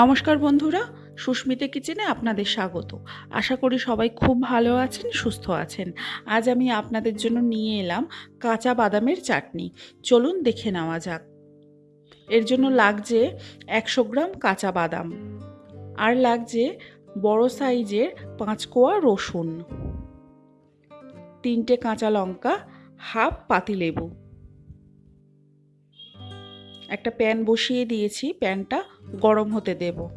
নমস্কার বন্ধুরা, সুস্মিতা কিচেনে আপনাদের স্বাগত। আশা করি সবাই খুব ভালো আছেন, সুস্থ আছেন। আজ আমি আপনাদের জন্য নিয়ে এলাম কাঁচা বাদামের চাটনি। চলুন দেখে নেওয়া যাক। এর জন্য লাগছে একশো গ্রাম কাঁচা বাদাম আর লাগছে বড় সাইজের পাঁচ কোয়া রসুন, তিনটে কাঁচা লঙ্কা, হাফ পাতিলেবু। একটা প্যান বসিয়ে দিয়েছি, প্যানটা গরম হতে দেব।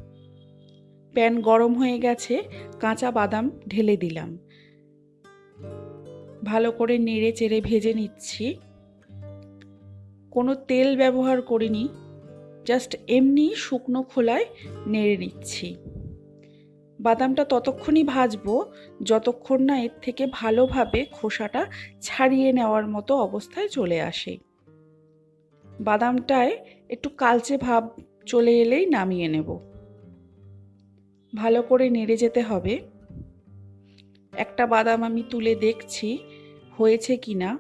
প্যান গরম হয়ে গেছে, কাঁচা বাদাম ঢেলে দিলাম। ভালো করে নেড়ে চেড়ে ভেজে নিচ্ছি। কোনো তেল ব্যবহার করিনি, জাস্ট এমনি শুকনো খোলায় নেড়ে নিচ্ছি। বাদামটা ততক্ষণই ভাজবো, যতক্ষণ না এর থেকে ভালোভাবে খোসাটা ছাড়িয়ে নেওয়ার মতো অবস্থায় চলে আসে। বাদামটায় একটু কালচে ভাব চলে এলেই নামিয়ে নেব। ভালো করে নেড়ে যেতে হবে। একটা বাদাম আমি তুলে দেখছি, হয়েছে কি না?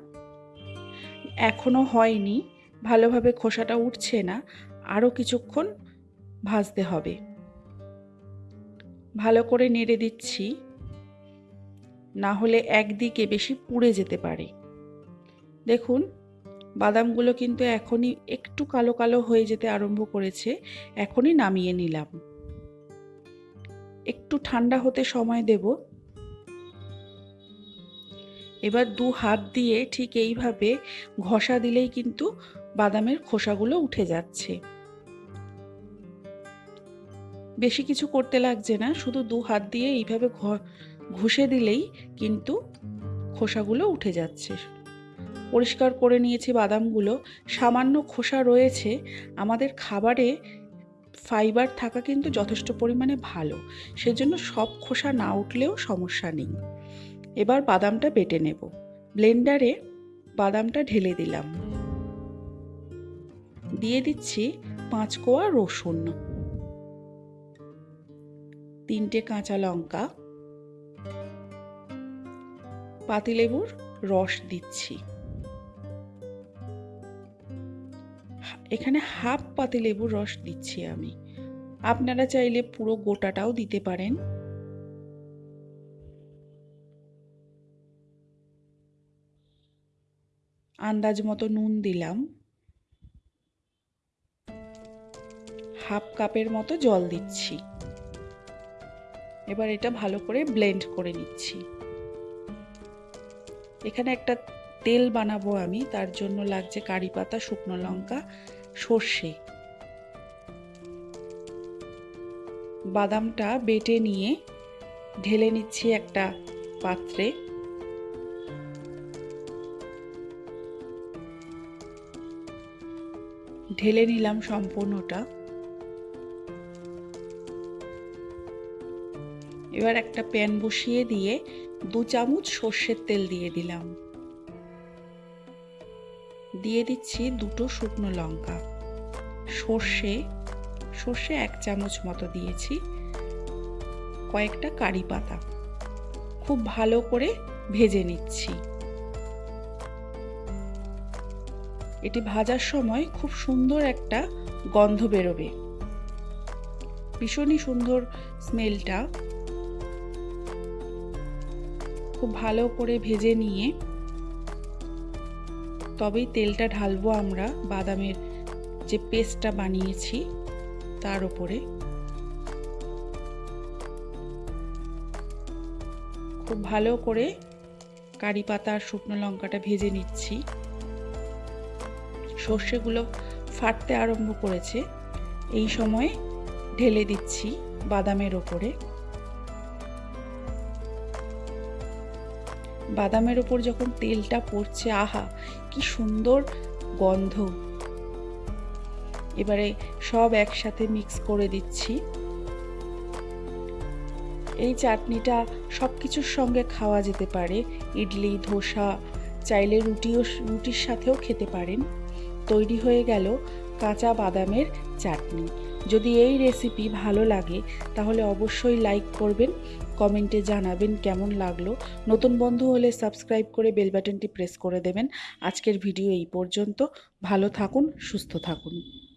এখনও হয়নি, ভালোভাবে খোসাটা উঠছে না, আরও কিছুক্ষণ ভাজতে হবে। ভালো করে নেড়ে দিচ্ছি, না হলে একদিকে বেশি পুড়ে যেতে পারে। দেখুন বাদামগুলো কিন্তু এখনই একটু কালো কালো হয়ে যেতে আরম্ভ করেছে, এখনই নামিয়ে নিলাম। একটু ঠান্ডা হতে সময় দেব। এবার দু হাত দিয়ে ঠিক এইভাবে ঘষা দিলেই কিন্তু বাদামের খোসাগুলো উঠে যাচ্ছে। বেশি কিছু করতে লাগছে না, শুধু দু হাত দিয়ে এইভাবে ঘষে দিলেই কিন্তু খোসাগুলো উঠে যাচ্ছে। পরিষ্কার করে নিয়েছি বাদামগুলো। সামান্য খোসা রয়েছে। আমাদের খাবারে ফাইবার থাকা কিন্তু যথেষ্ট পরিমাণে ভালো। সেজন্য সব খোসা না উঠলেও সমস্যা নেই। এবার বাদামটা বেটে নেব। ব্লেন্ডারে বাদামটা ঢেলে দিলাম। দিয়ে দিচ্ছি পাঁচ কোয়া রসুন। তিনটে কাঁচা লঙ্কা। পাতিলেবুর রস দিচ্ছি। এখানে হাফ পাতি লেবুর রস দিচ্ছি আমি। আপনারা চাইলে পুরো গোটাটাও দিতে পারেন। আন্দাজ মতো নুন দিলাম। হাফ কাপের মতো জল দিচ্ছি। এবার এটা ভালো করে ব্লেন্ড করে নিচ্ছি। এখানে একটা তেল বানাবো আমি, তার জন্য লাগছে কারি পাতা, শুকনো লঙ্কা সর্ষে। বাদামটা বেটে নিয়ে ঢেলে নিচ্ছি একটা পাত্রে। ঢেলে নিলাম সম্পূর্ণটা। এবার একটা প্যান বসিয়ে দিয়ে দু চামচ সর্ষের তেল দিয়ে দিলাম। দিয়ে দিচ্ছি দুটো শুকনো লঙ্কা। সর্ষে সর্ষে এক চামচ মতো দিয়েছি। কয়েকটা কারি পাতা। খুব ভালো করে ভেজে নিচ্ছি। এটি ভাজার সময় খুব সুন্দর একটা গন্ধ বেরোবে। ভীষণই সুন্দর স্মেলটা। খুব ভালো করে ভেজে নিয়ে তবেই তেলটা ঢালবো আমরা, বাদামের যে পেস্টটা বানিয়েছি তার উপরে। খুব ভালো করে কারি পাতা আর শুকনো লঙ্কাটা ভেজে নিচ্ছি। সর্ষেগুলো ফাটতে আরম্ভ করেছে। এই সময় ঢেলে দিচ্ছি বাদামের ওপরে। বাদামের ওপর যখন তেলটা পড়ছে, আহা, কি সুন্দর গন্ধ। এবারে সব একসাথে মিক্স করে দিচ্ছি। এই চাটনিটা সব কিছুর সঙ্গে খাওয়া যেতে পারে। ইডলি, ধোসা, চাইলে রুটিও, রুটির সাথেও খেতে পারেন। তৈরি হয়ে গেল কাঁচা বাদামের চাটনি। যদি এই রেসিপি ভালো লাগে, তাহলে অবশ্যই লাইক করবেন কমেন্টে জানাবেন কেমন লাগল। নতুন বন্ধু হলে সাবস্ক্রাইব করে বেল বাটনটি প্রেস করে দেবেন। আজকের ভিডিও এই পর্যন্ত। ভালো থাকুন, সুস্থ থাকুন।